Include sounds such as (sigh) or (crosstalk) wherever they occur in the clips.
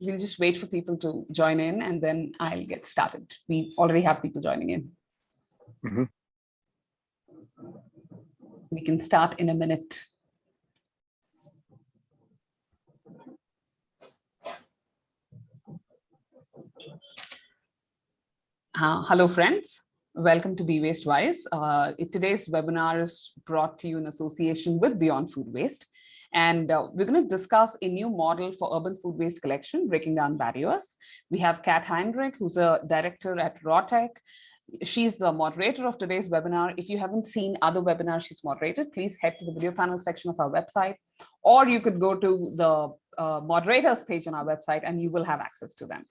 we'll just wait for people to join in and then I'll get started. We already have people joining in. Mm -hmm. We can start in a minute. Uh, hello, friends. Welcome to Be Waste Wise. Uh, today's webinar is brought to you in association with Beyond Food Waste. And uh, we're going to discuss a new model for urban food waste collection, breaking down barriers. We have Kat Heinrich, who's a director at Rawtec. She's the moderator of today's webinar. If you haven't seen other webinars she's moderated, please head to the video panel section of our website, or you could go to the uh, moderators page on our website and you will have access to them.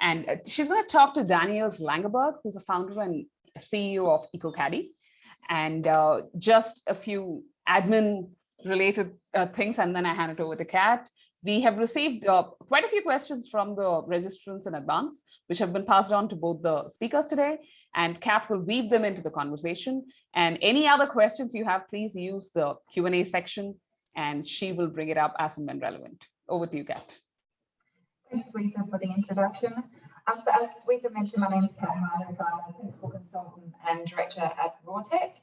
And uh, she's going to talk to Daniel Langeberg, who's a founder and CEO of EcoCaddy. And uh, just a few admin related uh, things, and then I hand it over to Kat. We have received uh, quite a few questions from the registrants in advance, which have been passed on to both the speakers today, and Kat will weave them into the conversation. And any other questions you have, please use the Q&A section, and she will bring it up as and when relevant. Over to you, Kat. Thanks, Lisa, for the introduction. Um, so as Lisa mentioned, my name is Kat Heinrich. I'm a principal consultant and director at Rawtec.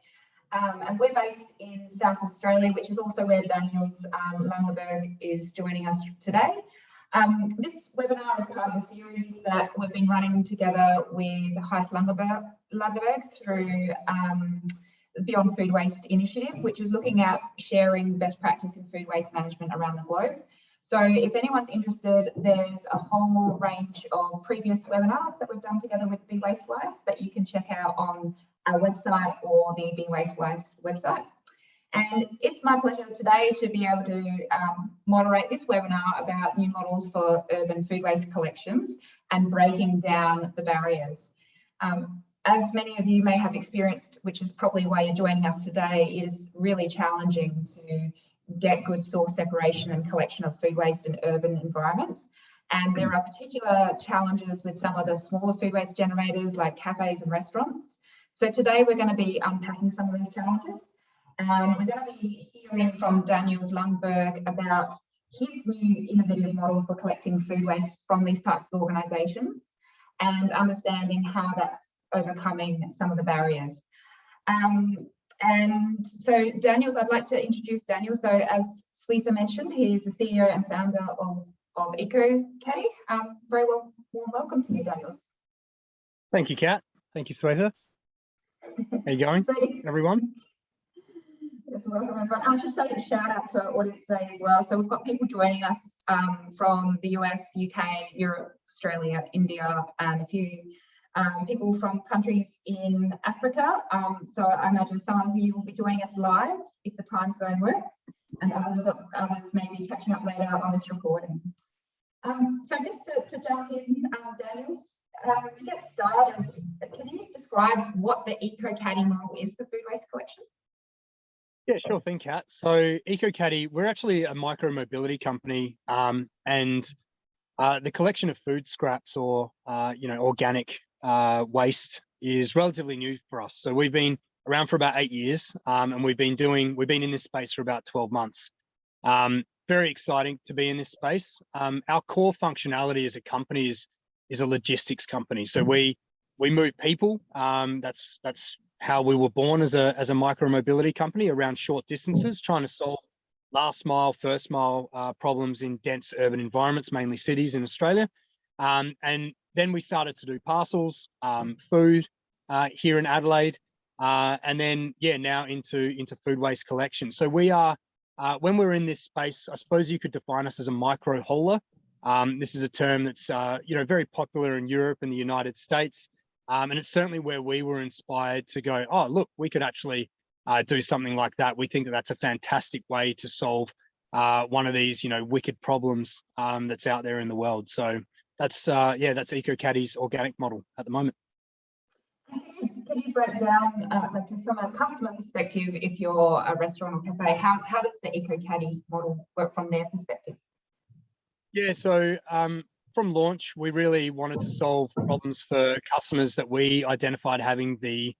Um, and we're based in South Australia, which is also where Daniels um, Langeberg is joining us today. Um, this webinar is part of a series that we've been running together with Heis Langeberg, Langeberg through um, the Beyond Food Waste Initiative, which is looking at sharing best practice in food waste management around the globe. So if anyone's interested, there's a whole range of previous webinars that we've done together with Be Waste Wise that you can check out on our website or the Be Waste Wise website. And it's my pleasure today to be able to um, moderate this webinar about new models for urban food waste collections and breaking down the barriers. Um, as many of you may have experienced, which is probably why you're joining us today, it is really challenging to get good source separation and collection of food waste in urban environments. And there are particular challenges with some of the smaller food waste generators like cafes and restaurants. So today we're going to be unpacking some of those challenges and we're going to be hearing from Daniel Langeberg about his new innovative model for collecting food waste from these types of organisations and understanding how that's overcoming some of the barriers. Um, and so Daniels, I'd like to introduce Daniel. So as Swetha mentioned, he's the CEO and founder of, of EcoCaddy. Um, very well, warm welcome to you, Daniels. Thank you, Kat. Thank you, Swetha. How you going, so, everyone? Yes, welcome everyone. I should say a shout out to our audience today as well. So we've got people joining us um, from the US, UK, Europe, Australia, India, and a few um, people from countries in Africa. Um, so I imagine some of you will be joining us live if the time zone works, and others, others may be catching up later on this recording. Um, so just to, to jump in, um, Daniels, um, to get started, can you describe what the EcoCaddy model is for food waste collection? Yeah, sure thing, Kat. So EcoCaddy, we're actually a micro mobility company, um, and uh, the collection of food scraps or uh, you know organic uh, waste is relatively new for us. So we've been around for about eight years, um, and we've been doing we've been in this space for about 12 months. Um, very exciting to be in this space. Um, our core functionality as a company is is a logistics company. So we we move people. Um, that's that's how we were born as a as a micro mobility company around short distances, trying to solve last mile, first mile uh, problems in dense urban environments, mainly cities in Australia. Um, and then we started to do parcels, um, food uh, here in Adelaide, uh, and then yeah, now into into food waste collection. So we are uh, when we're in this space, I suppose you could define us as a micro hauler. Um, this is a term that's uh, you know very popular in Europe and the United States, um, and it's certainly where we were inspired to go. Oh, look, we could actually uh, do something like that. We think that that's a fantastic way to solve uh, one of these you know wicked problems um, that's out there in the world. So that's uh, yeah, that's EcoCaddy's organic model at the moment. Can you break down, uh, from a customer perspective, if you're a restaurant or cafe, how, how does the EcoCaddy model work from their perspective? Yeah, so um, from launch, we really wanted to solve problems for customers that we identified having the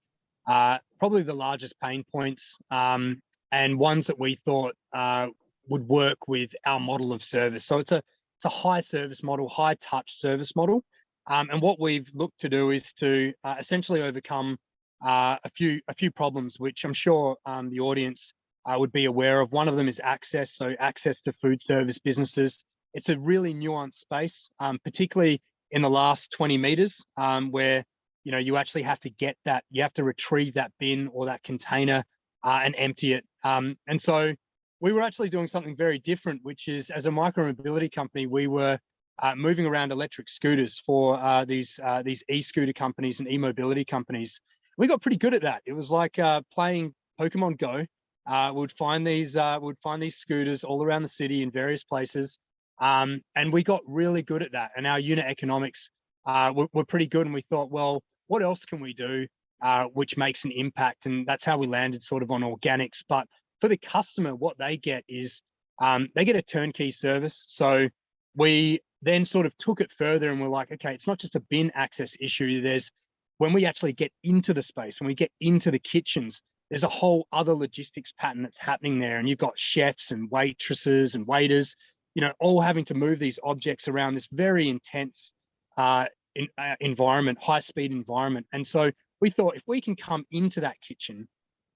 uh, probably the largest pain points um, and ones that we thought uh, would work with our model of service. So it's a it's a high service model, high touch service model. Um, and what we've looked to do is to uh, essentially overcome uh, a few a few problems, which I'm sure um, the audience uh, would be aware of. One of them is access, so access to food service businesses. It's a really nuanced space, um, particularly in the last 20 meters, um, where you know you actually have to get that, you have to retrieve that bin or that container uh, and empty it. Um, and so we were actually doing something very different, which is as a micro mobility company, we were uh, moving around electric scooters for uh, these uh, these e-scooter companies and e-mobility companies. We got pretty good at that. It was like uh, playing Pokemon Go. Uh, we'd find these uh, would find these scooters all around the city in various places, um, and we got really good at that. And our unit economics were, were, pretty good. And we thought, well, what else can we do uh, which makes an impact? And that's how we landed sort of on organics. But for the customer, what they get is um, they get a turnkey service. So we then sort of took it further and we're like, okay, it's not just a bin access issue. There's when we actually get into the space, when we get into the kitchens, there's a whole other logistics pattern that's happening there. And you've got chefs and waitresses and waiters, you know, all having to move these objects around this very intense uh, in, uh, environment, high speed environment. And so we thought if we can come into that kitchen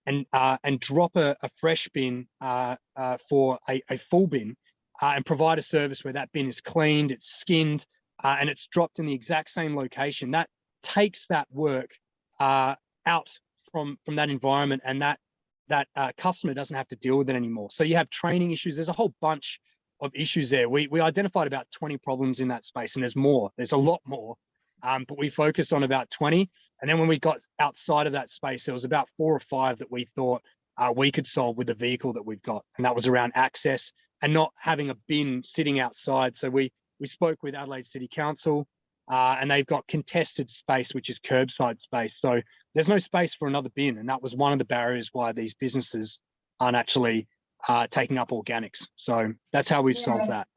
and uh, and drop a, a fresh bin uh, uh, for a, a full bin, uh, and provide a service where that bin is cleaned, it's skinned, and it's dropped in the exact same location. That takes that work uh, out from from that environment, and that that uh, customer doesn't have to deal with it anymore. So you have training issues. There's a whole bunch of issues there. We we identified about 20 problems in that space, and there's more. There's a lot more. Um, but we focused on about 20. And then when we got outside of that space, there was about four or five that we thought uh, we could solve with the vehicle that we've got. And that was around access, and not having a bin sitting outside. So we we spoke with Adelaide City Council, uh, and they've got contested space, which is curbside space. So there's no space for another bin, and that was one of the barriers why these businesses aren't actually uh, taking up organics. So that's how we've yeah. solved that.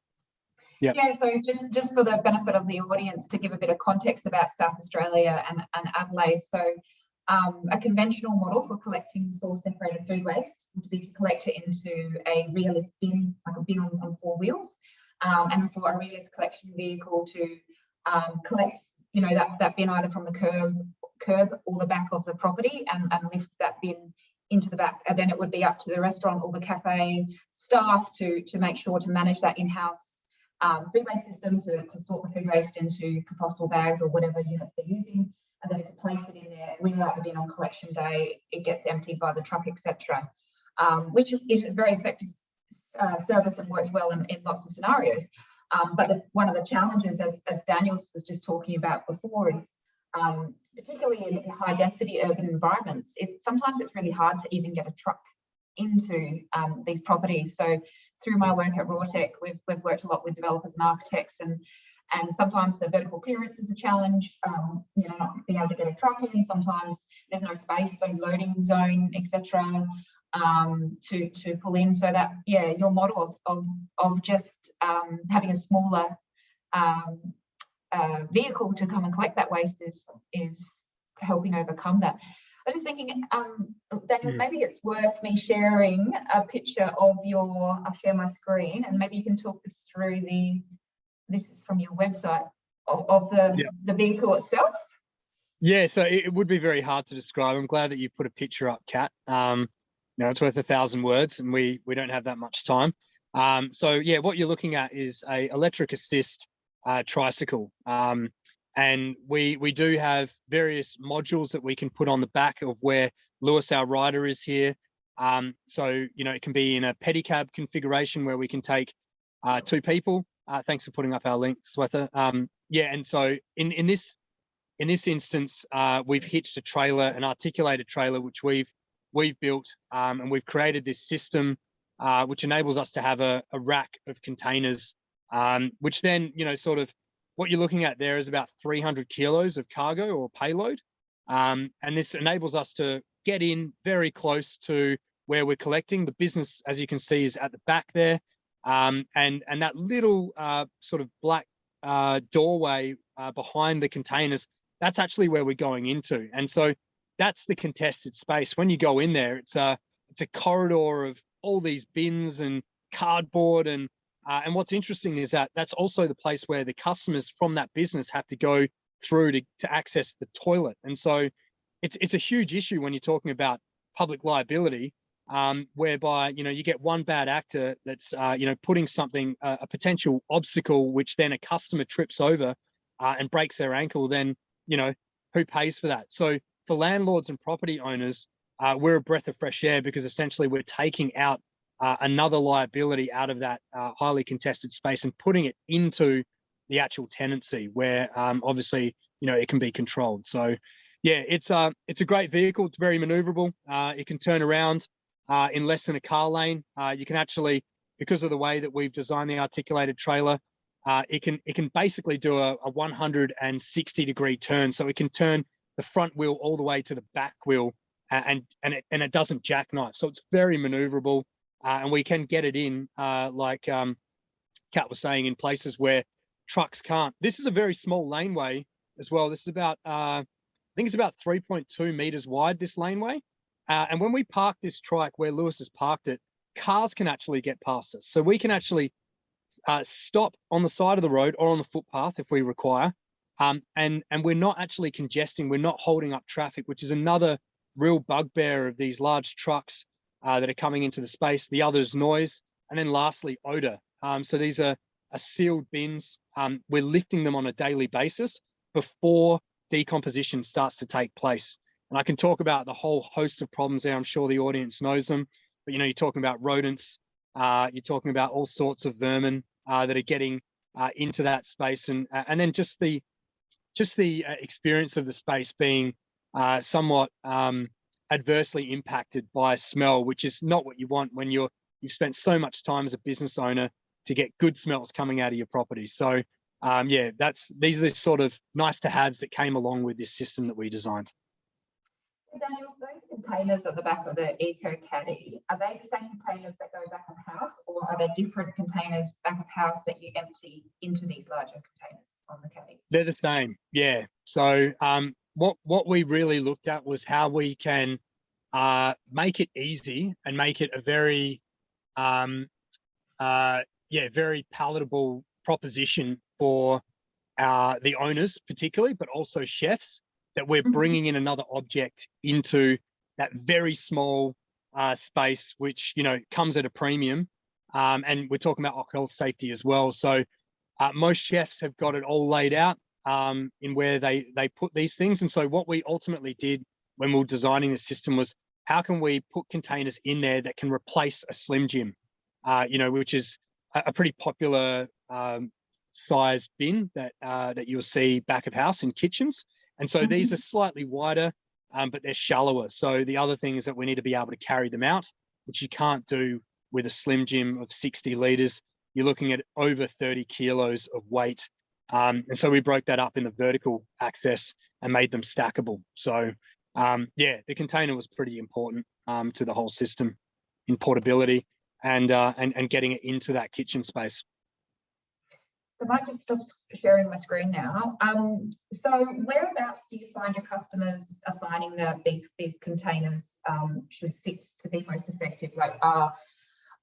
Yep. Yeah, so just, just for the benefit of the audience to give a bit of context about South Australia and, and Adelaide. So um, a conventional model for collecting source separated food waste would be to collect it into a rear-lift bin, like a bin on, on four wheels, um, and for a rear-lift collection vehicle to um, collect, you know, that, that bin either from the curb, curb or the back of the property and, and lift that bin into the back. And then it would be up to the restaurant or the cafe staff to, to make sure to manage that in-house um, food waste system to, to sort the food waste into compostable bags or whatever units they're using and then to place it in there, ring out the bin on collection day, it gets emptied by the truck, etc. Um, which is a very effective uh, service and works well in, in lots of scenarios. Um, but the, one of the challenges, as, as Daniel was just talking about before, is um, particularly in, high density urban environments, it, sometimes it's really hard to even get a truck into um, these properties. So through my work at Rawtec, we've, we've worked a lot with developers and architects and and sometimes the vertical clearance is a challenge, um, you know, not being able to get a truck in, sometimes there's no space, so loading zone, etc. Um, to, to pull in so that, yeah, your model of, of, of just um, having a smaller um, uh, vehicle to come and collect that waste is, is helping overcome that. I was just thinking, um, Daniel, yeah. maybe it's worth me sharing a picture of your, I'll share my screen and maybe you can talk us through the this is from your website of, of the, yeah. the vehicle itself? Yeah, so it, it, would be very hard to describe. I'm glad that you put a picture up, Kat. Um, you know, it's worth a thousand words and we, we don't have that much time. Um, so yeah, what you're looking at is a electric assist uh, tricycle. Um, and we, we do have various modules that we can put on the back of where Lewis, our rider is here. Um, so, you know, it can be in a pedicab configuration where we can take uh, two people uh, thanks for putting up our link, Swetha. Um, yeah, and so in in this in this instance, uh, we've hitched a trailer, an articulated trailer, which we've we've built, um, and we've created this system uh, which enables us to have a, a rack of containers, um, which then you know sort of what you're looking at there is about 300 kilos of cargo or payload, um, and this enables us to get in very close to where we're collecting. The business, as you can see, is at the back there. Um, and, and that little uh, sort of black uh, doorway uh, behind the containers, that's actually where we're going into. And so that's the contested space. When you go in there, it's a, it's a corridor of all these bins and cardboard and Uh, and what's interesting is that that's also the place where the customers from that business have to go through to, to access the toilet. And so it's, it's a huge issue when you're talking about public liability, um, whereby, you know, you get one bad actor that's, uh, you know, putting something, uh, a potential obstacle, which then a customer trips over uh, and breaks their ankle, then, you know, who pays for that? So for landlords and property owners, uh, we're a breath of fresh air because essentially we're taking out uh, another liability out of that uh, highly contested space and putting it into the actual tenancy where um, obviously you know it can be controlled. So yeah it's uh it's a great vehicle. It's very maneuverable. Uh, it can turn around uh, in less than a car lane. Uh, you can actually because of the way that we've designed the articulated trailer it can it can basically do a, a 160 degree turn. So it can turn the front wheel all the way to the back wheel and and it, and it doesn't jackknife. So it's very maneuverable uh, and we can get it in, uh, like um, Kat was saying, in places where trucks can't. This is a very small laneway as well. This is about, uh, I think it's about 3.2 meters wide, this laneway. Uh, and when we park this trike where Lewis has parked it, cars can actually get past us. So we can actually uh, stop on the side of the road or on the footpath if we require. Um, and, and we're not actually congesting, we're not holding up traffic, which is another real bugbear of these large trucks uh, that are coming into the space. The other is noise. And then lastly, odor. Um, so these are, are sealed bins. Um, we're lifting them on a daily basis before decomposition starts to take place. And I can talk about the whole host of problems there. I'm sure the audience knows them. But you know, you're talking about rodents. Uh, you're talking about all sorts of vermin uh, that are getting uh, into that space, and uh, and then just the just the uh, experience of the space being somewhat um, adversely impacted by smell, which is not what you want when you're you've spent so much time as a business owner to get good smells coming out of your property. So um, yeah, that's these are the sort of nice to have that came along with this system that we designed. Daniel, those containers at the back of the Eco Caddy, are they the same containers that go back of house or are there different containers back of house that you empty into these larger containers on the Caddy? They're the same, yeah. So um, what what we really looked at was how we can uh, make it easy and make it a very um, uh, yeah very palatable proposition for uh, the owners particularly but also chefs that we're Mhm. bringing in another object into that very small uh, space which you know comes at a premium. Um, and we're talking about health safety as well. So uh, most chefs have got it all laid out um, in where they they put these things. And so what we ultimately did when we were designing the system was how can we put containers in there that can replace a Slim Jim, uh, you know, which is a, a pretty popular um, size bin that uh, that you'll see back of house in kitchens. And so these Mhm. are slightly wider, um, but they're shallower. So the other thing is that we need to be able to carry them out, which you can't do with a Slim Jim of 60 liters. You're looking at over 30 kilos of weight um, and so we broke that up in the vertical access and made them stackable. So um, yeah, the container was pretty important um, to the whole system in portability and, uh, and, and getting it into that kitchen space. So I might just stop sharing my screen now. Um, so whereabouts do you find your customers are finding that these these containers um, should fit to be most effective? Like are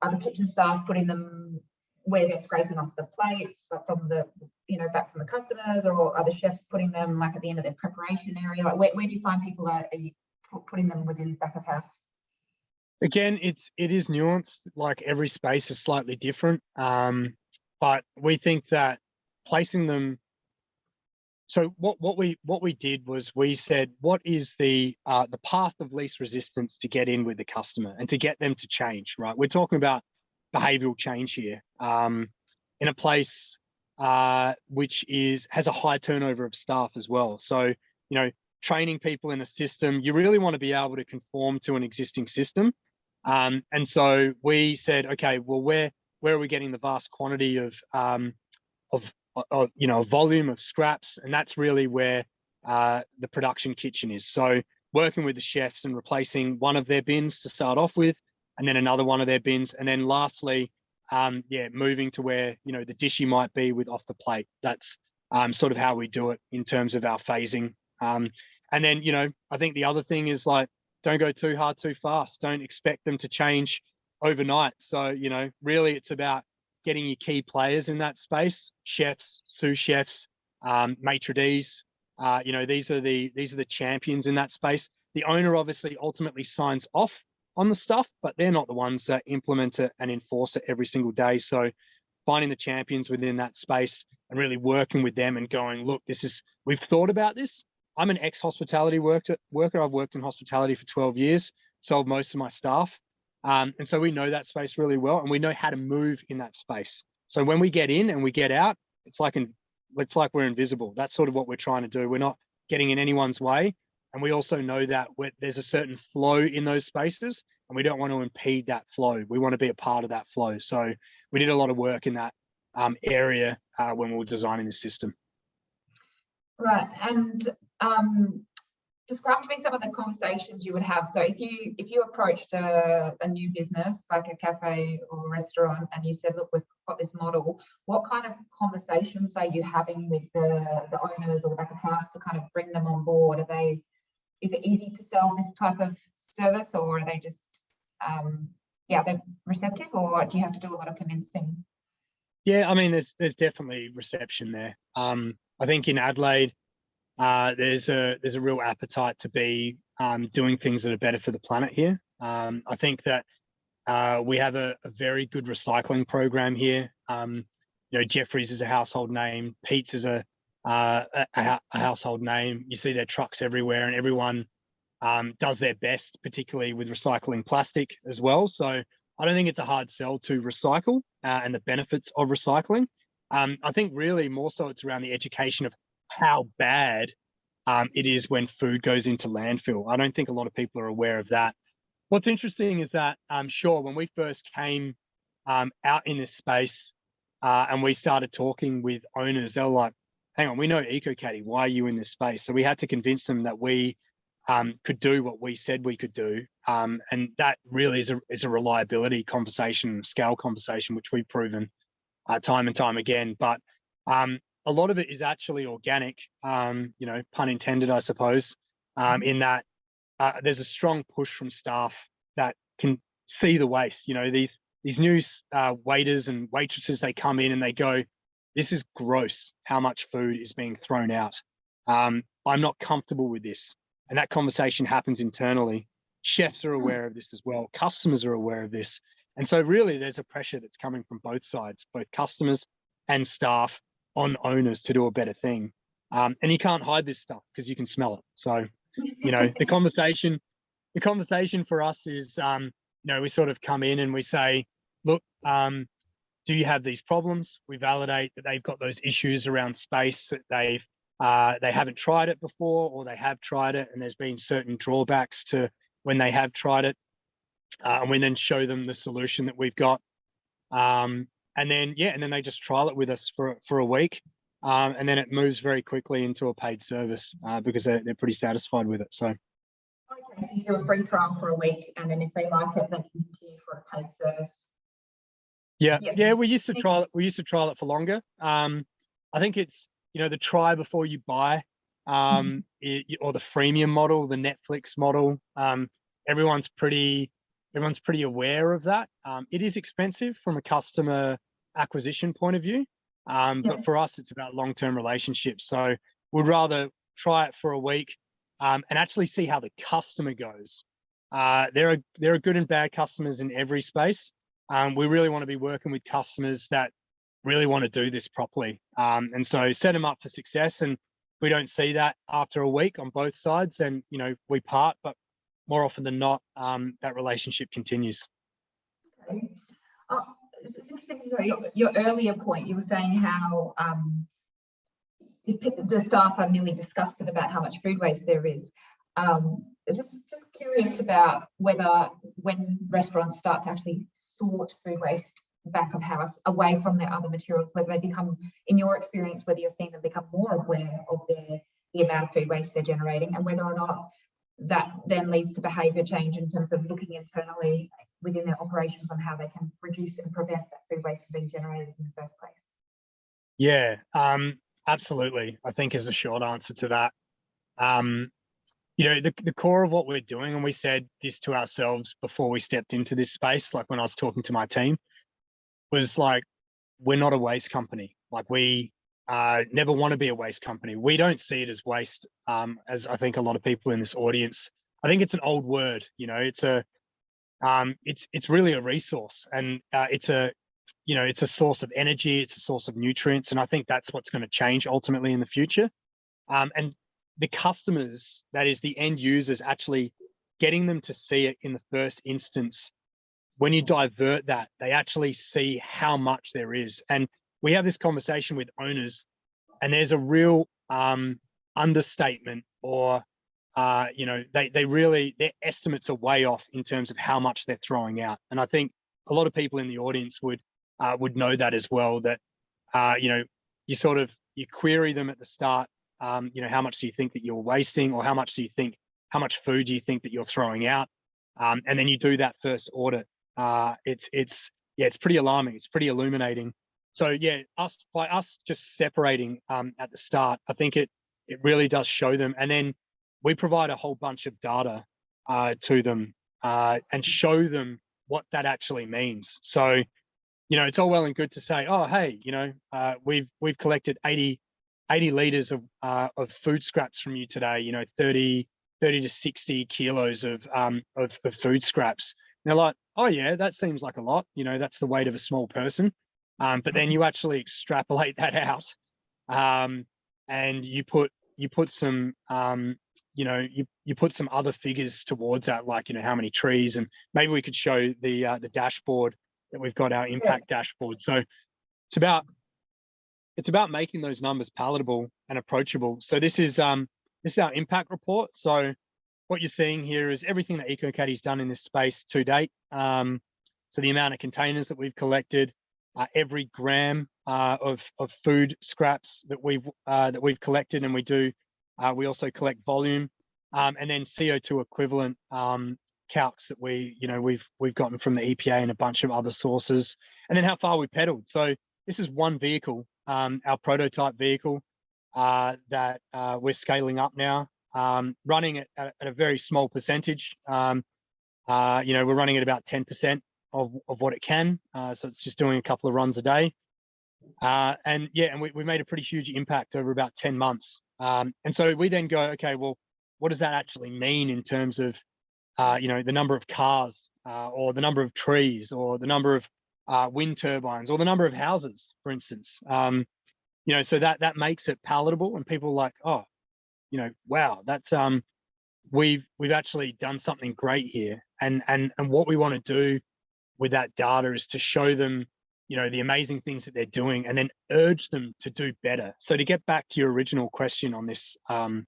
are the kitchen staff putting them where they're scraping off the plates from the you know back from the customers, or are the chefs putting them like at the end of their preparation area? Like where, where do you find people are, are you putting them within back of house? Again, it's it is nuanced. Like every space is slightly different, um, but we think that placing them. So what what we what we did was we said what is the uh, the path of least resistance to get in with the customer and to get them to change. Right, we're talking about behavioral change here um, in a place uh, which is has a high turnover of staff as well. So you know training people in a system, you really want to be able to conform to an existing system. Um, and so we said, okay, well, where where are we getting the vast quantity of um, of, of you know volume of scraps, and that's really where uh, the production kitchen is. So working with the chefs and replacing one of their bins to start off with, and then another one of their bins, and then lastly, um, yeah, moving to where you know the dishy might be with off the plate. That's um, sort of how we do it in terms of our phasing. Um, and then you know, I think the other thing is like don't go too hard too fast don't expect them to change overnight so you know really it's about getting your key players in that space, chefs, sous chefs, um, maitre d's. Uh, you know, these are the these are the champions in that space. The owner obviously ultimately signs off on the stuff, but they're not the ones that implement it and enforce it every single day. So finding the champions within that space and really working with them and going, look, this is we've thought about this. I'm an ex-hospitality worker. Worker. I've worked in hospitality for 12 years, sold most of my staff. Um, and so we know that space really well and we know how to move in that space. So when we get in and we get out, it's like an, it's like we're invisible. That's sort of what we're trying to do. We're not getting in anyone's way. And we also know that there's a certain flow in those spaces and we don't want to impede that flow. We want to be a part of that flow. So we did a lot of work in that um, area uh, when we were designing the system. Right, and um, describe to me some of the conversations you would have. So if you if you approached a, a new business like a cafe or a restaurant and you said, look, we've got this model, what kind of conversations are you having with the, the owners or the back of house to kind of bring them on board? Are they, is it easy to sell this type of service or are they just, um, yeah, they're receptive or do you have to do a lot of convincing? Yeah, I mean, there's there's definitely reception there. Um, I think in Adelaide, uh, there's a there's a real appetite to be um, doing things that are better for the planet here. Um, I think that uh, we have a, a, very good recycling program here. Um, you know, Jeffries is a household name. Peats is a, uh, a, a household name. You see their trucks everywhere, and everyone um, does their best, particularly with recycling plastic as well. So I don't think it's a hard sell to recycle uh, and the benefits of recycling. Um, I think really more so it's around the education of how bad um, it is when food goes into landfill. I don't think a lot of people are aware of that. What's interesting is that, um, sure, when we first came um, out in this space uh, and we started talking with owners, they were like, hang on, we know EcoCaddy, why are you in this space? So we had to convince them that we um, could do what we said we could do. Um, and that really is a, is a reliability conversation, scale conversation, which we've proven uh, time and time again. But um, a lot of it is actually organic, um, you know, pun intended, I suppose, um, in that uh, there's a strong push from staff that can see the waste. You know, these these new uh, waiters and waitresses, they come in and they go, this is gross, how much food is being thrown out. Um, I'm not comfortable with this. And that conversation happens internally. Chefs are aware of this as well. Customers are aware of this. And so really there's a pressure that's coming from both sides, both customers and staff on owners to do a better thing. Um, and you can't hide this stuff because you can smell it. So, you know, the (laughs) conversation, the conversation for us is, um, you know, we sort of come in and we say, look, um, do you have these problems? We validate that they've got those issues around space that they've uh, they haven't tried it before or they have tried it and there's been certain drawbacks to when they have tried it. Uh, and we then show them the solution that we've got. Um, and then yeah, and then they just trial it with us for for a week, um, and then it moves very quickly into a paid service uh, because they're, they're pretty satisfied with it. So. Okay, so you do a free trial for a week, and then if they like it, they can continue for a paid service. Yeah, yeah, yeah we used to trial it. We used to trial it for longer. Um, I think it's you know the try before you buy, um, mm -hmm. it, or the freemium model, the Netflix model. Um, everyone's pretty everyone's pretty aware of that. Um, it is expensive from a customer acquisition point of view. Um, yeah. But for us, it's about long-term relationships. So we'd rather try it for a week um, and actually see how the customer goes. Uh, there are there are good and bad customers in every space. Um, we really want to be working with customers that really want to do this properly. Um, and so set them up for success. And we don't see that after a week on both sides, and you know we part. But more often than not, um, that relationship continues. Okay. Uh, sorry, your, your, earlier point, you were saying how um, the staff are nearly disgusted about how much food waste there is. Um, just, just curious about whether when restaurants start to actually sort food waste back of house away from their other materials, whether they become, in your experience, whether you're seeing them become more aware of their the amount of food waste they're generating and whether or not that then leads to behaviour change in terms of looking internally within their operations on how they can reduce and prevent that food waste from being generated in the first place. Yeah, um, absolutely. I think is the short answer to that. Um, you know, the, the core of what we're doing, and we said this to ourselves before we stepped into this space, like when I was talking to my team, was like, we're not a waste company. Like we uh, never want to be a waste company. We don't see it as waste, um, as I think a lot of people in this audience. I think it's an old word. You know, it's a um, it's it's really a resource, and uh, it's a you know it's a source of energy. It's a source of nutrients, and I think that's what's going to change ultimately in the future. Um, and the customers, that is the end users, actually getting them to see it in the first instance. When you divert that, they actually see how much there is, and we have this conversation with owners and there's a real um, understatement or uh, you know they they really their estimates are way off in terms of how much they're throwing out and i think a lot of people in the audience would uh, would know that as well that uh, you know you sort of you query them at the start um, you know how much do you think that you're wasting or how much do you think how much food do you think that you're throwing out? Um, and then you do that first audit. Uh, it's it's yeah it's pretty alarming. It's pretty illuminating. So yeah, us by us just separating um, at the start, I think it it really does show them, and then we provide a whole bunch of data uh, to them uh, and show them what that actually means. So, you know, it's all well and good to say, oh, hey, you know, uh, we've we've collected 80, 80 liters of uh, of food scraps from you today. You know, 30 30 to 60 kilos of um of, of food scraps. And they're like, oh yeah, that seems like a lot. You know, that's the weight of a small person. Um, but then you actually extrapolate that out um, and you put you put some um, you know you you put some other figures towards that like you know how many trees and maybe we could show the uh, the dashboard that we've got our impact yeah. dashboard so it's about it's about making those numbers palatable and approachable. So this is um this is our impact report. So what you're seeing here is everything that EcoCaddy's done in this space to date. Um so the amount of containers that we've collected uh, every gram uh, of, of food scraps that we've uh, that we've collected and we do uh, we also collect volume um, and then CO2 equivalent um, calcs that we you know we've we've gotten from the EPA and a bunch of other sources and then how far we pedaled. So this is one vehicle um, our prototype vehicle uh, that uh, we're scaling up now um, running at, at, a very small percentage um, you know we're running at about 10 percent of, of what it can. Uh, so it's just doing a couple of runs a day. Uh, and yeah, and we, we made a pretty huge impact over about 10 months. Um, and so we then go, okay, well, what does that actually mean in terms of, uh, you know, the number of cars uh, or the number of trees or the number of uh, wind turbines or the number of houses, for instance. Um, you know, so that that makes it palatable and people like, oh, you know, wow, that's um, we've we've actually done something great here. And and and what we want to do with that data is to show them you know the amazing things that they're doing and then urge them to do better so to get back to your original question on this um,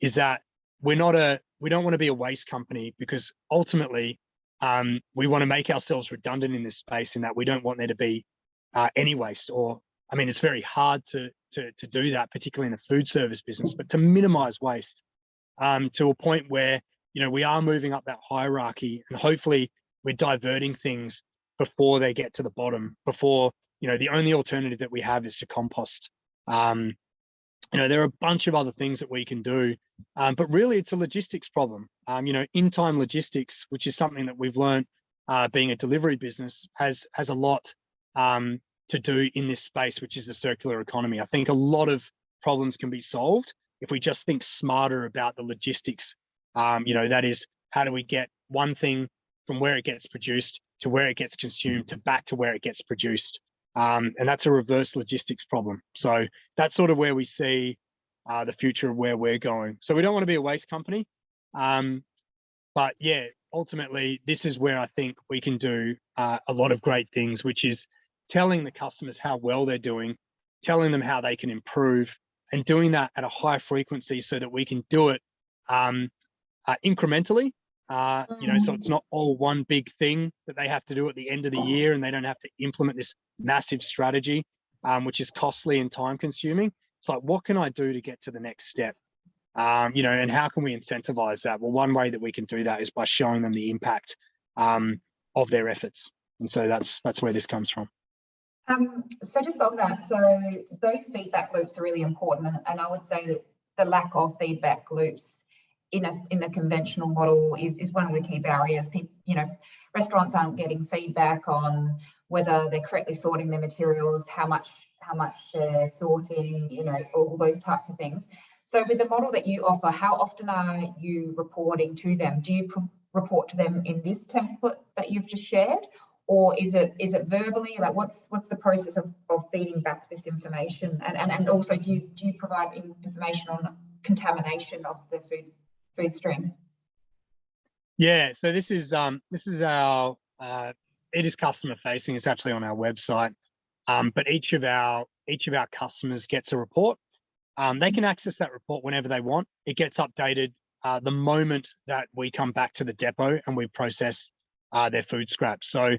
is that we're not a we don't want to be a waste company because ultimately um, we want to make ourselves redundant in this space in that we don't want there to be uh, any waste or i mean it's very hard to to to do that particularly in a food service business but to minimize waste um, to a point where you know we are moving up that hierarchy and hopefully we're diverting things before they get to the bottom before you know the only alternative that we have is to compost um you know there are a bunch of other things that we can do um, but really it's a logistics problem. Um you know in time logistics which is something that we've learned uh being a delivery business has has a lot um to do in this space which is the circular economy. I think a lot of problems can be solved if we just think smarter about the logistics. Um you know that is how do we get one thing from where it gets produced to where it gets consumed to back to where it gets produced. Um, and that's a reverse logistics problem. So that's sort of where we see uh, the future of where we're going. So we don't want to be a waste company. Um, but yeah, ultimately, this is where I think we can do uh, a lot of great things, which is telling the customers how well they're doing, telling them how they can improve, and doing that at a high frequency so that we can do it um, uh, incrementally uh, you know, so it's mm. not all one big thing that they have to do at the end of the year and they don't have to implement this massive strategy, um, which is costly and time consuming. It's like, what can I do to get to the next step? Um, you know, and how can we incentivize that? Well, one way that we can do that is by showing them the impact um, of their efforts. And so that's that's where this comes from. Um, so just on that, so those feedback loops are really important. And, and I would say that the lack of feedback loops in a in the conventional model is, is one of the key barriers. People, you know, restaurants aren't getting feedback on whether they're correctly sorting their materials, how much how much they're sorting, you know, all those types of things. So with the model that you offer, how often are you reporting to them? Do you report to them in this template that you've just shared? Or is it is it verbally? Like what's what's the process of, of feeding back this information? And, and and also do you do you provide information on contamination of the food stream? Yeah, so this is um this is our uh it is customer facing, it's actually on our website. Um, but each of our each of our customers gets a report. Um, they can access that report whenever they want. It gets updated uh, the moment that we come back to the depot and we process uh, their food scraps. So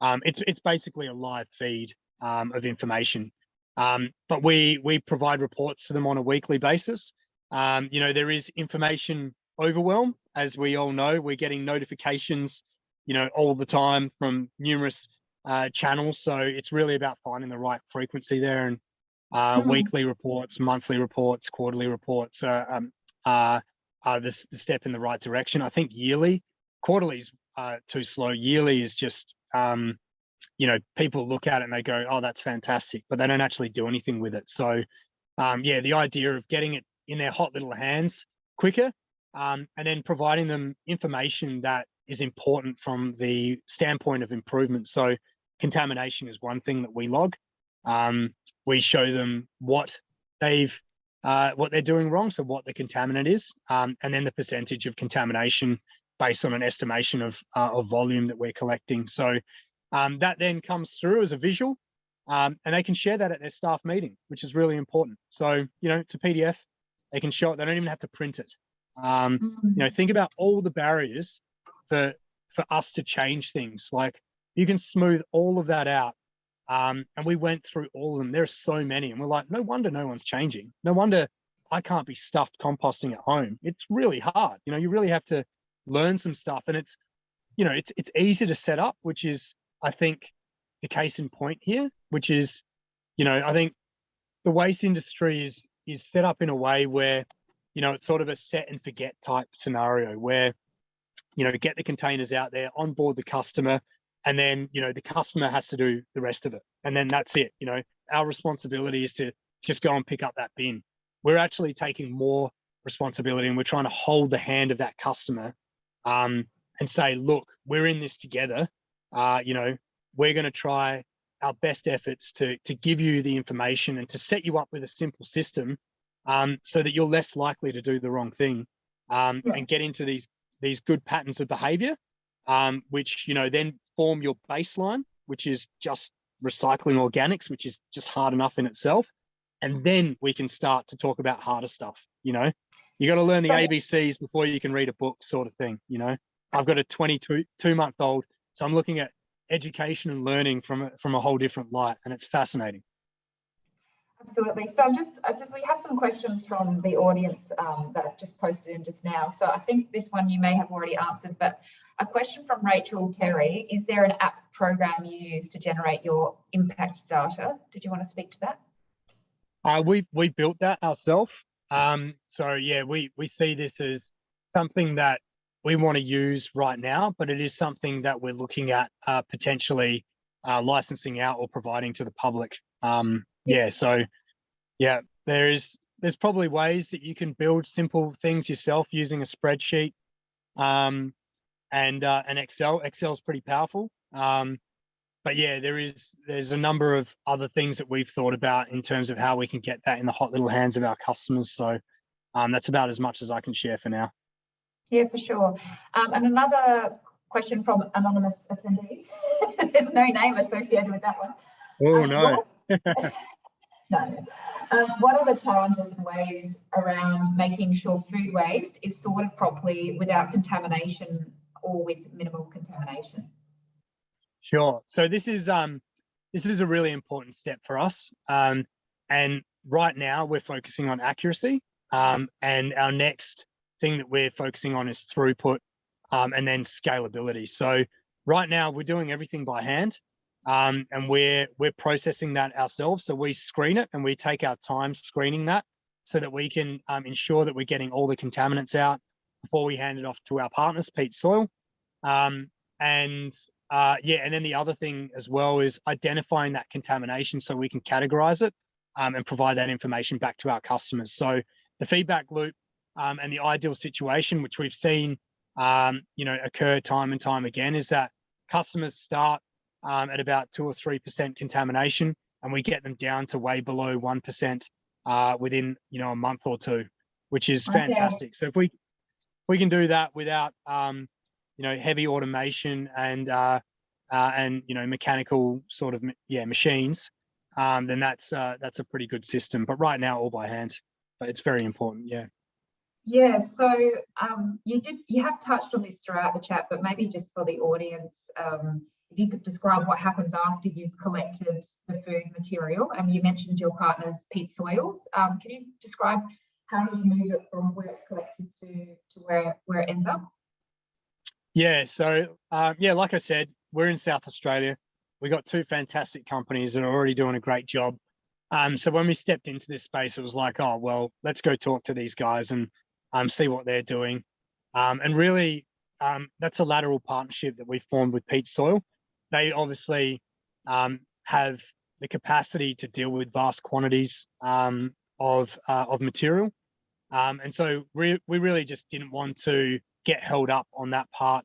um, it's it's basically a live feed um, of information. Um, but we we provide reports to them on a weekly basis. Um, you know there is information overwhelm, as we all know. We're getting notifications, you know, all the time from numerous uh, channels. So it's really about finding the right frequency there and uh, mm. weekly reports, monthly reports, quarterly reports uh, um, are, are the, the step in the right direction. I think yearly, quarterly is uh, too slow. Yearly is just, um, you know, people look at it and they go, oh, that's fantastic, but they don't actually do anything with it. So um, yeah, the idea of getting it in their hot little hands quicker um, and then providing them information that is important from the standpoint of improvement. So contamination is one thing that we log. Um, we show them what they've uh, what they're doing wrong, so what the contaminant is, um, and then the percentage of contamination based on an estimation of uh, of volume that we're collecting. So um, that then comes through as a visual, um, and they can share that at their staff meeting, which is really important. So you know, it's a PDF. They can show it. They don't even have to print it. Um, you know, think about all the barriers for for us to change things. Like you can smooth all of that out. Um, and we went through all of them. There are so many, and we're like, no wonder no one's changing. No wonder I can't be stuffed composting at home. It's really hard. You know, you really have to learn some stuff, and it's, you know, it's it's easy to set up, which is I think the case in point here, which is, you know, I think the waste industry is is set up in a way where, you know, it's sort of a set and forget type scenario where, you know, get the containers out there, onboard the customer, and then you know the customer has to do the rest of it. And then that's it you know. Our responsibility is to just go and pick up that bin. We're actually taking more responsibility and we're trying to hold the hand of that customer um, and say look we're in this together. Uh, you know we're going to try our best efforts to to give you the information and to set you up with a simple system um, so that you're less likely to do the wrong thing um, yeah. and get into these these good patterns of behavior um, which you know then form your baseline, which is just recycling organics, which is just hard enough in itself. And then we can start to talk about harder stuff. You know, you got to learn the ABCs before you can read a book, sort of thing. You know, I've got a 22 two month old, so I'm looking at education and learning from from a whole different light, and it's fascinating. Absolutely. So I'm just, I just we have some questions from the audience um, that I've just posted in just now. So I think this one you may have already answered, but a question from Rachel Terry, is there an app program you use to generate your impact data? Did you want to speak to that? Uh, we, we built that ourselves. Um, so yeah, we, we see this as something that we want to use right now, but it is something that we're looking at uh, potentially uh, licensing out or providing to the public. Um, yeah, so yeah, there is there's probably ways that you can build simple things yourself using a spreadsheet. Um, and uh, and Excel. Excel is pretty powerful. Um, but yeah, there is there's a number of other things that we've thought about in terms of how we can get that in the hot little hands of our customers. So um, that's about as much as I can share for now. Yeah, for sure. Um, and another question from anonymous attendee. (laughs) there's no name associated with that one. Oh um, no. (laughs) no. Um, what are the challenges and ways around making sure food waste is sorted properly without contamination or with minimal contamination? Sure. So this is um this is a really important step for us. Um, and right now we're focusing on accuracy. Um, and our next thing that we're focusing on is throughput um, and then scalability. So right now we're doing everything by hand um, and we're we're processing that ourselves. So we screen it and we take our time screening that so that we can um, ensure that we're getting all the contaminants out before we hand it off to our partners, Peat Soil. Um, and uh, yeah, and then the other thing as well is identifying that contamination so we can categorize it um, and provide that information back to our customers. So the feedback loop um, and the ideal situation, which we've seen, um, you know, occur time and time again, is that customers start um, at about two or three percent contamination, and we get them down to way below one percent uh, within, you know, a month or two, which is Okay. fantastic. So if we we can do that without, um, you know, heavy automation and uh, uh, and you know mechanical sort of yeah machines, um, then that's uh, that's a pretty good system. But right now, all by hand. But it's very important. Yeah. Yeah, so um, you did you have touched on this throughout the chat, but maybe just for the audience, um, if you could describe what happens after you've collected the food material, and you mentioned your partners, Peats Soils. Um, can you describe how you move it from where it's collected to to where where it ends up? Yeah. So um, yeah, like I said, we're in South Australia. We got two fantastic companies that are already doing a great job. Um, so when we stepped into this space, it was like, oh well, let's go talk to these guys and um, see what they're doing. Um, and really, um, that's a lateral partnership that we formed with Peats Soil. They obviously um, have the capacity to deal with vast quantities um, of uh, of material, um, and so we we really just didn't want to get held up on that part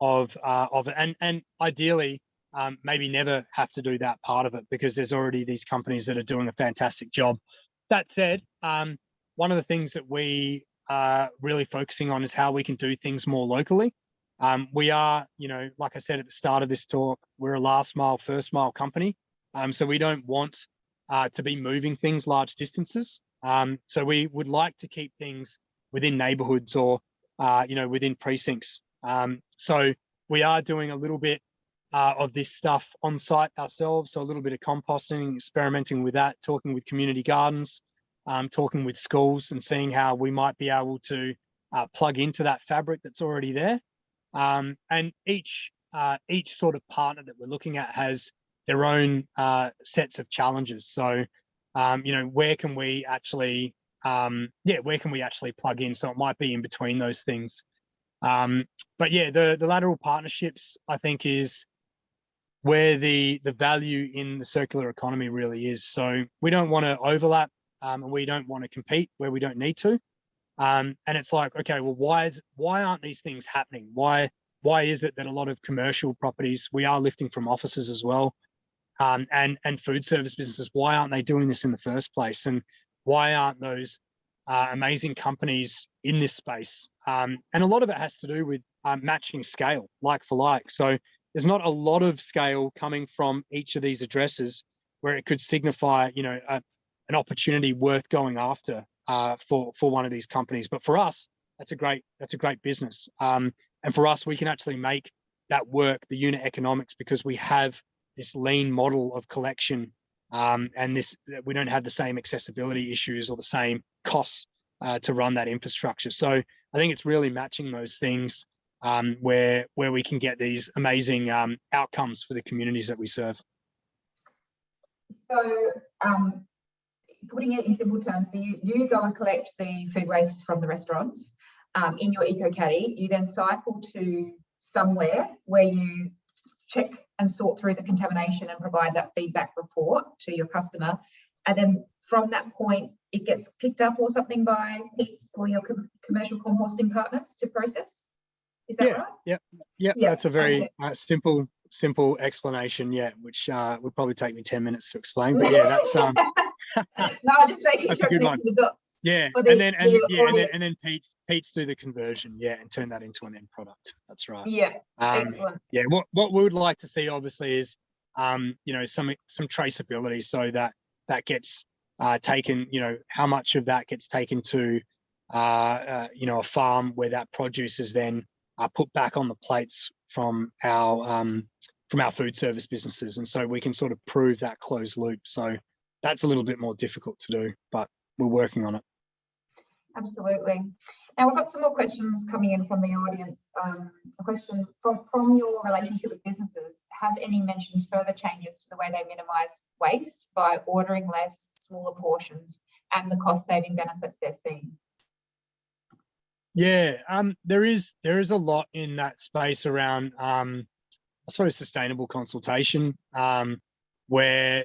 of uh, of it, and and ideally um, maybe never have to do that part of it because there's already these companies that are doing a fantastic job. That said, um, one of the things that we are really focusing on is how we can do things more locally. Um, we are, you know, like I said at the start of this talk, we're a last mile, first mile company. Um, so we don't want uh, to be moving things large distances. Um, so we would like to keep things within neighborhoods or, uh, you know, within precincts. Um, so we are doing a little bit uh, of this stuff on site ourselves. So a little bit of composting, experimenting with that, talking with community gardens, um, talking with schools and seeing how we might be able to uh, plug into that fabric that's already there. Um, and each uh, each sort of partner that we're looking at has their own uh, sets of challenges. So, um, you know, where can we actually, um, yeah, where can we actually plug in? So it might be in between those things. Um, but yeah, the the lateral partnerships I think is where the the value in the circular economy really is. So we don't want to overlap um, and we don't want to compete where we don't need to. Um, and it's like, okay, well, why is why aren't these things happening? Why why is it that a lot of commercial properties we are lifting from offices as well, um, and and food service businesses? Why aren't they doing this in the first place? And why aren't those uh, amazing companies in this space? Um, and a lot of it has to do with um, matching scale, like for like. So there's not a lot of scale coming from each of these addresses where it could signify, you know, a, an opportunity worth going after uh, for for one of these companies. But for us, that's a great that's a great business. Um, and for us, we can actually make that work, the unit economics, because we have this lean model of collection, um, and this we don't have the same accessibility issues or the same costs uh, to run that infrastructure. So I think it's really matching those things um, where where we can get these amazing um, outcomes for the communities that we serve. So, um, putting it in simple terms, so you, you go and collect the food waste from the restaurants um, in your eco caddy. You then cycle to somewhere where you check and sort through the contamination and provide that feedback report to your customer. And then from that point, it gets picked up or something by Peats or your com commercial composting partners to process. Is that Yeah, right? Yeah, yeah, Yeah, that's a very okay. uh, simple simple explanation. Yeah, which uh, would probably take me ten minutes to explain. But yeah, that's um, (laughs) (laughs) no, I'm just making That's sure connecting the dots. yeah, the- and then and the yeah, and then, and then Peats Peats do the conversion. Yeah, and turn that into an end product. That's right. Yeah, Um, excellent. yeah, what what we would like to see obviously is um, you know some some traceability so that that gets uh, taken. You know how much of that gets taken to uh, uh, you know a farm where that produce is then uh, put back on the plates from our um, from our food service businesses, and so we can sort of prove that closed loop. So that's a little bit more difficult to do, but we're working on it. Absolutely. Now we've got some more questions coming in from the audience. Um, a question from, from your relationship with businesses, have any mentioned further changes to the way they minimise waste by ordering less, smaller portions and the cost saving benefits they're seeing? Yeah, um, there is there is a lot in that space around um, I suppose, sustainable consultation, um, where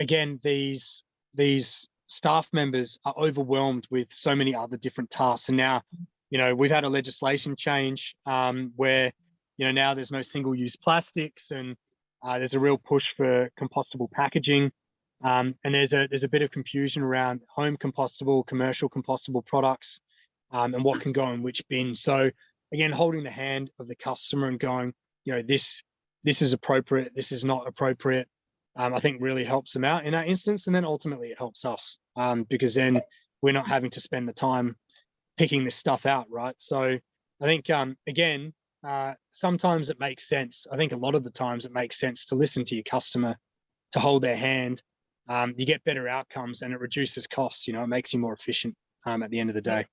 again these these staff members are overwhelmed with so many other different tasks. And now, you know, we've had a legislation change um, where, you know, now there's no single-use plastics and uh, there's a real push for compostable packaging. Um, and there's a there's a bit of confusion around home compostable, commercial compostable products, um, and what can go in which bin. So again, holding the hand of the customer and going, you know, this this is appropriate, this is not appropriate. Um, I think really helps them out in that instance, and then ultimately it helps us um, because then we're not having to spend the time picking this stuff out, right? So I think um, again, uh, sometimes it makes sense. I think a lot of the times it makes sense to listen to your customer, to hold their hand. Um, you get better outcomes and it reduces costs. You know, it makes you more efficient um, at the end of the day.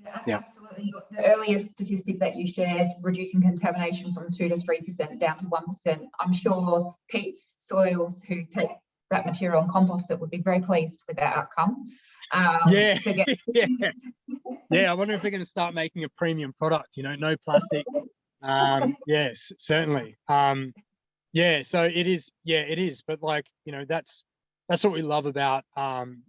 Yeah, Yeah. absolutely. The earlier statistic that you shared, reducing contamination from two to three percent down to one percent. I'm sure Peats soils who take that material and compost it would be very pleased with that outcome. Um, Yeah. To get, (laughs) yeah, yeah. I wonder if they're going to start making a premium product. You know, no plastic. Um, (laughs) yes, certainly. Um, yeah, so it is. Yeah, it is. But like, you know, that's that's what we love about um,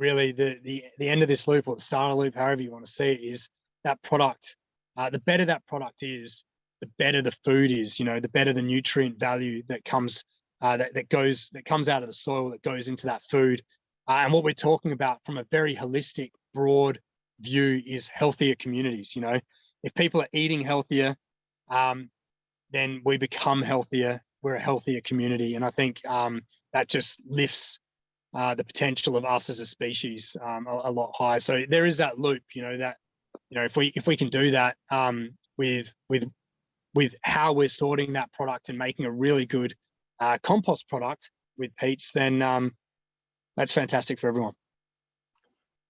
really the the the end of this loop or the start of loop, however you want to see it, is that product. Uh, the better that product is, the better the food is. You know, the better the nutrient value that comes uh, that that goes that comes out of the soil that goes into that food. Uh, and what we're talking about from a very holistic, broad view is healthier communities. You know, if people are eating healthier, um, then we become healthier. We're a healthier community, and I think um, that just lifts uh, the potential of us as a species um, a, a lot higher. So there is that loop. You know that you know if we if we can do that um, with with with how we're sorting that product and making a really good uh, compost product with peats, then um, that's fantastic for everyone.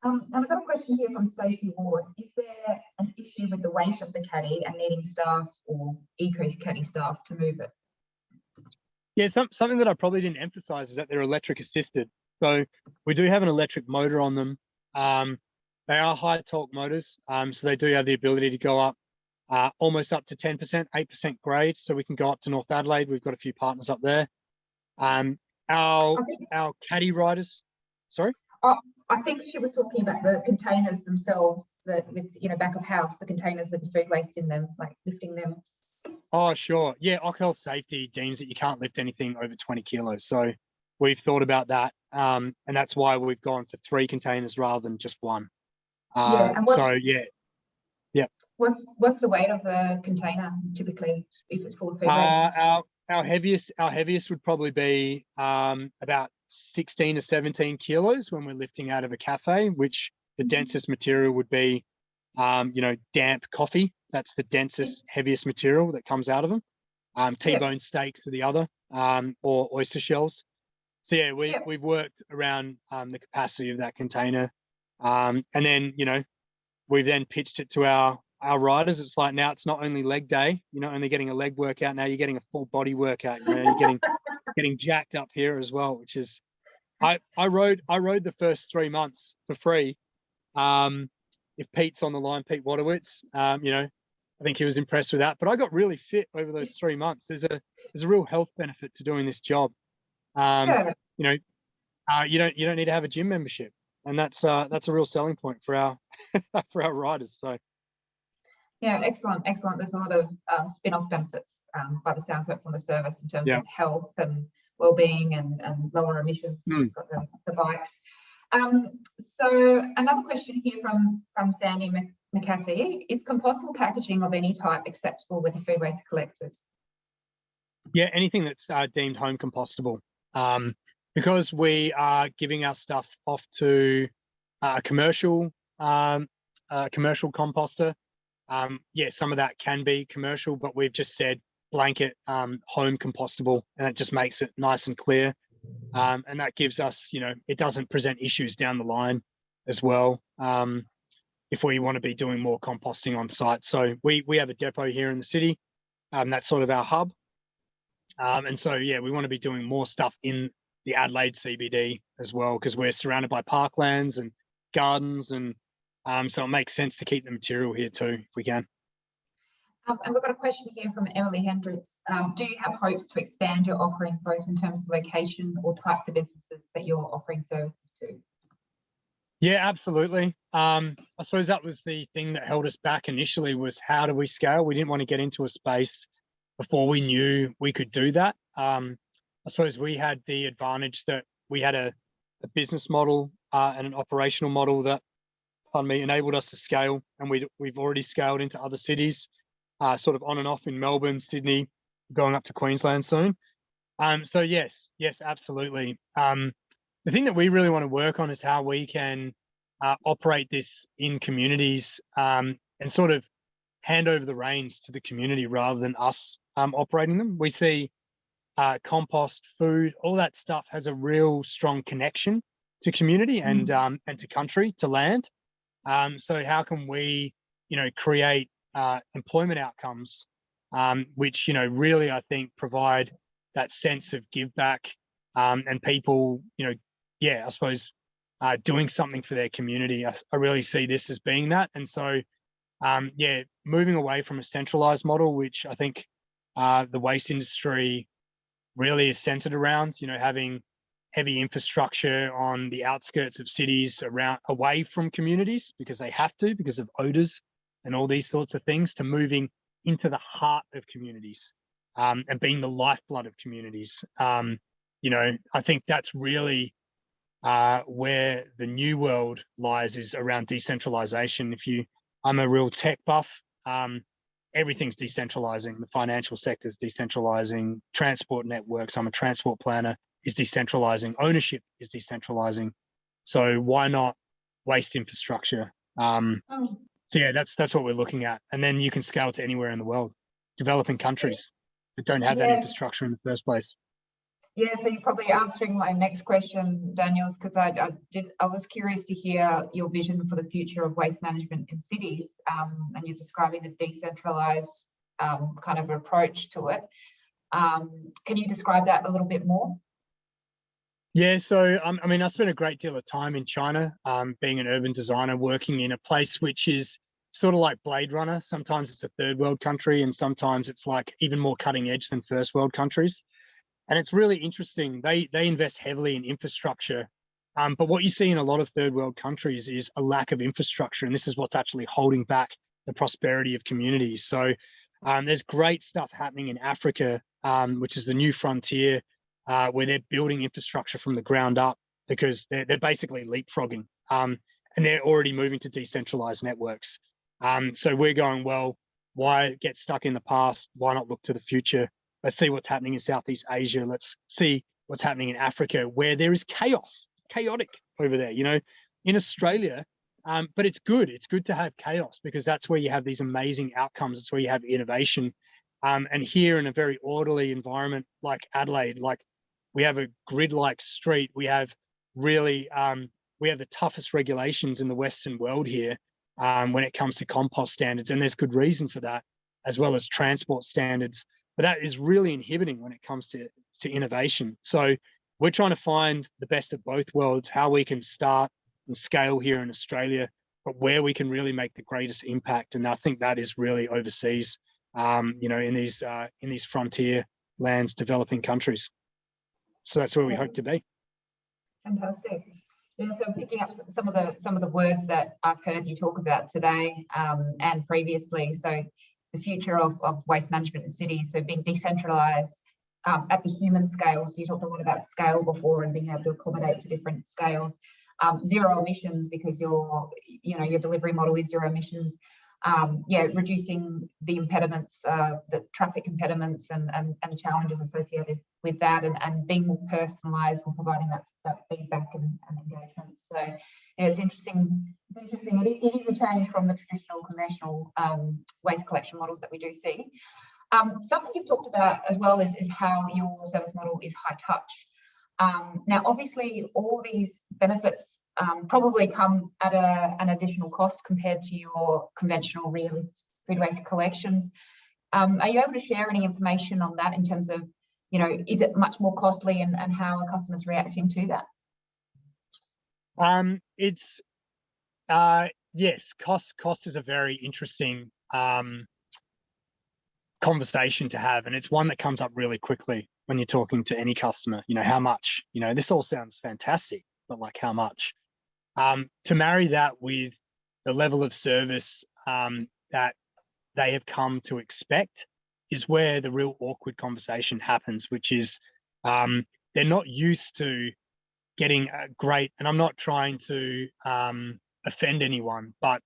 um, and I've got a question here from Sophie Ward. Is there an issue with the weight of the caddy and needing staff or eco caddy staff to move it? Yeah, some, something that I probably didn't emphasize is that they're electric assisted. So we do have an electric motor on them. Um, they are high torque motors, um, so they do have the ability to go up uh, almost up to 10%, 8% grade. So we can go up to North Adelaide. We've got a few partners up there. Um, our, think, our caddy riders, sorry? Oh, I think she was talking about the containers themselves, that with, you know, back of house, the containers with the food waste in them, like lifting them. Oh, sure. Yeah, Oc Health Safety deems that you can't lift anything over 20 kilos. So we've thought about that. Um, and that's why we've gone for three containers rather than just one. Uh, and what- so yeah, yeah. What's, what's the weight of a container typically, if it's full of food uh, our, our heaviest, our heaviest would probably be um, about 16 to 17 kilos when we're lifting out of a cafe, which the Mhm. densest material would be, um, you know, damp coffee. That's the densest, heaviest material that comes out of them. Um, T-bone steaks are the other, um, or oyster shells. So yeah, we, Yep. we've worked around um, the capacity of that container. Um, and then, you know, we've then pitched it to our, our riders. It's like now it's not only leg day, you're not only getting a leg workout, now you're getting a full body workout. You know, you're getting, (laughs) getting jacked up here as well, which is, I, I rode, I rode the first three months for free. Um, if Pete's on the line, Pete Waterwitz, um, you know, I think he was impressed with that, but I got really fit over those three months. There's a, there's a real health benefit to doing this job. Um, Yeah, you know, uh, you don't you don't need to have a gym membership, and that's uh, that's a real selling point for our (laughs) for our riders. So yeah, excellent, excellent. There's a lot of um, spin-off benefits um, by the sounds of it from the service in terms Yeah. of health and well-being and, and lower emissions. Mm. Got the, the bikes. Um, so another question here from from Sandy Mc- McCarthy: Is compostable packaging of any type acceptable with the food waste collected? yeah, anything that's uh, deemed home compostable, um, because we are giving our stuff off to uh, a commercial um, uh, commercial composter. Um, yeah, some of that can be commercial, but we've just said blanket um, home compostable, and it just makes it nice and clear. Um, and that gives us, you know, it doesn't present issues down the line as well. Um, if we want to be doing more composting on site, so we we have a depot here in the city. Um, that's sort of our hub. Um, and so, yeah, we want to be doing more stuff in the Adelaide CBD as well, because we're surrounded by parklands and gardens. And um, so it makes sense to keep the material here too, if we can. Um, and we've got a question here from Emily Hendricks. Um, do you have hopes to expand your offering both in terms of location or types of businesses that you're offering services to? Yeah, absolutely. Um, I suppose that was the thing that held us back initially was how do we scale? We didn't want to get into a space before we knew we could do that. Um, I suppose we had the advantage that we had a, a business model uh, and an operational model that, pardon me, enabled us to scale, and we we've already scaled into other cities, uh, sort of on and off in Melbourne, Sydney, going up to Queensland soon. Um, so yes, yes, absolutely. Um, the thing that we really want to work on is how we can uh, operate this in communities um, and sort of hand over the reins to the community rather than us um, operating them. We see uh, compost, food, all that stuff has a real strong connection to community and Mm. um, and to country, to land. Um, so how can we, you know, create uh, employment outcomes, um, which you know really I think provide that sense of give back um, and people, you know, yeah, I suppose uh, doing something for their community. I, I really see this as being that, and so um, yeah, moving away from a centralized model, which I think uh, the waste industry really is centered around, you know, having heavy infrastructure on the outskirts of cities around away from communities because they have to because of odors and all these sorts of things to moving into the heart of communities um, and being the lifeblood of communities. Um, you know, I think that's really uh, where the new world lies is around decentralization. If you, I'm a real tech buff. Um, everything's decentralizing. The financial sector is decentralizing. Transport networks. I'm a transport planner. Is decentralizing. Ownership is decentralizing. So why not waste infrastructure? Um, Oh, so yeah, that's that's what we're looking at, and then you can scale to anywhere in the world, developing countries that don't have that infrastructure in the first place. Yeah, so you're probably answering my next question, Daniels, because I, I did. I was curious to hear your vision for the future of waste management in cities, um, and you're describing the decentralized um, kind of approach to it. Um, can you describe that a little bit more? Yeah, so um, I mean, I spent a great deal of time in China, um, being an urban designer, working in a place which is sort of like Blade Runner. Sometimes it's a third world country, and sometimes it's like even more cutting edge than first world countries. And it's really interesting. They they invest heavily in infrastructure, um, but what you see in a lot of third world countries is a lack of infrastructure, and this is what's actually holding back the prosperity of communities. So um, there's great stuff happening in Africa, um, which is the new frontier uh, where they're building infrastructure from the ground up because they're, they're basically leapfrogging um, and they're already moving to decentralized networks. Um, so we're going, well, why get stuck in the past? Why not look to the future? Let's see what's happening in Southeast Asia. Let's see what's happening in Africa where there is chaos, chaotic over there, you know, in Australia. Um, but it's good. It's good to have chaos because that's where you have these amazing outcomes. It's where you have innovation. Um, and here in a very orderly environment like Adelaide, like we have a grid-like street. We have really, um, we have the toughest regulations in the Western world here um, when it comes to compost standards, and there's good reason for that, as well as transport standards. But that is really inhibiting when it comes to to innovation. So we're trying to find the best of both worlds, how we can start and scale here in Australia, but where we can really make the greatest impact. And I think that is really overseas, um, you know, in these uh, in these frontier lands, developing countries. So that's where we hope to be. Fantastic. Yeah, so picking up some of the some of the words that I've heard you talk about today um, and previously. So the future of, of waste management in cities, so being decentralized um, at the human scale. So you talked a lot about scale before and being able to accommodate to different scales. Um, zero emissions because your you know your delivery model is zero emissions. Um, yeah, reducing the impediments, uh, the traffic impediments and, and, and challenges associated with that and, and being more personalized and providing that, that feedback and, and engagement. So yeah, it's interesting. It's interesting. It, it is a change from the traditional conventional um, waste collection models that we do see. Um, something you've talked about as well is, is how your service model is high touch. Um, now, obviously, all these benefits um, probably come at a, an additional cost compared to your conventional rear-lift food waste collections. Um, are you able to share any information on that in terms of, you know, is it much more costly and, and how are customers reacting to that? Um, it's uh, yes, cost cost is a very interesting um, conversation to have, and it's one that comes up really quickly when you're talking to any customer. You know, how much? You know, this all sounds fantastic, but like how much? Um, to marry that with the level of service um, that they have come to expect is where the real awkward conversation happens, which is um, they're not used to getting great, and I'm not trying to um, offend anyone, but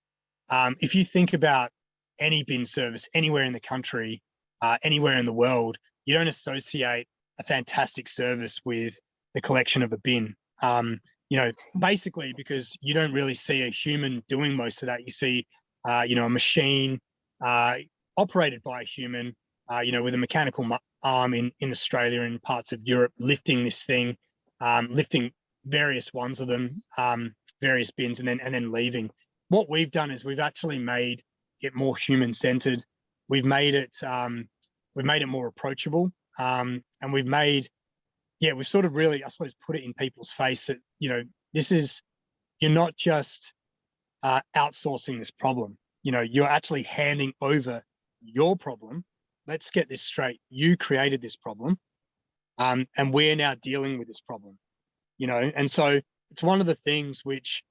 um, if you think about any bin service anywhere in the country, uh, anywhere in the world, you don't associate a fantastic service with the collection of a bin. Um, you know, basically because you don't really see a human doing most of that. You see, uh, you know, a machine uh, operated by a human, uh, you know, with a mechanical arm in, in Australia and parts of Europe, lifting this thing, um, lifting various ones of them, um, various bins, and then and then leaving. What we've done is we've actually made it more human centered. We've made it um, we've made it more approachable, um, and we've made yeah we've sort of really I suppose put it in people's face that you know this is you're not just uh, outsourcing this problem. You know you're actually handing over your problem. Let's get this straight. You created this problem, um, and we're now dealing with this problem you know and so it's one of the things which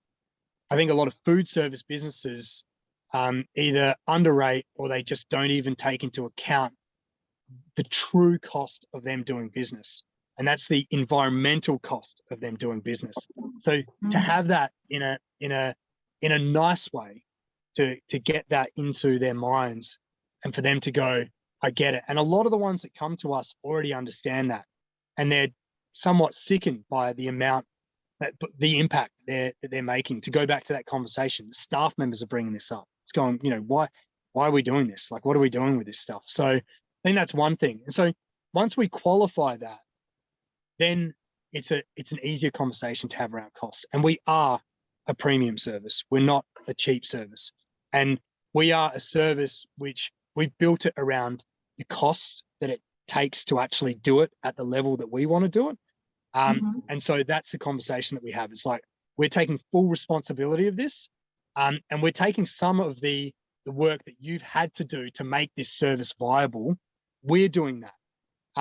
i think a lot of food service businesses um, either underrate or they just don't even take into account the true cost of them doing business and that's the environmental cost of them doing business so mm -hmm. to have that in a in a in a nice way to to get that into their minds and for them to go i get it and a lot of the ones that come to us already understand that and they're somewhat sickened by the amount that the impact they're that they're making. To go back to that conversation, staff members are bringing this up. It's going, you know, why why are we doing this? Like, what are we doing with this stuff? So I think that's one thing. And so once we qualify that, then it's a it's an easier conversation to have around cost. And we are a premium service. We're not a cheap service. And we are a service which we've built it around the cost that it takes to actually do it at the level that we want to do it. Um, mm -hmm. And so that's the conversation that we have. It's like we're taking full responsibility of this, um, and we're taking some of the the work that you've had to do to make this service viable. We're doing that,